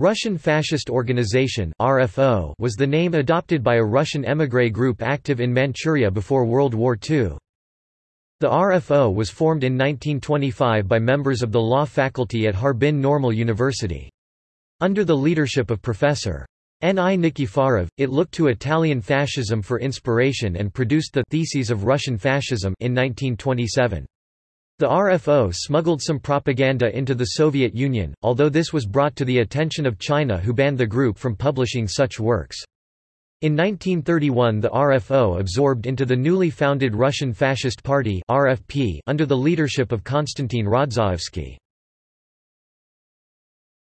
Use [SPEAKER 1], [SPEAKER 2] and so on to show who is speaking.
[SPEAKER 1] Russian Fascist Organization (RFO) was the name adopted by a Russian émigré group active in Manchuria before World War II. The RFO was formed in 1925 by members of the law faculty at Harbin Normal University. Under the leadership of Professor N. I. Nikiforov, it looked to Italian fascism for inspiration and produced the Theses of Russian Fascism in 1927. The RFO smuggled some propaganda into the Soviet Union, although this was brought to the attention of China who banned the group from publishing such works. In 1931 the RFO absorbed into the newly founded Russian Fascist Party RFP under the leadership of Konstantin Rodzaevsky.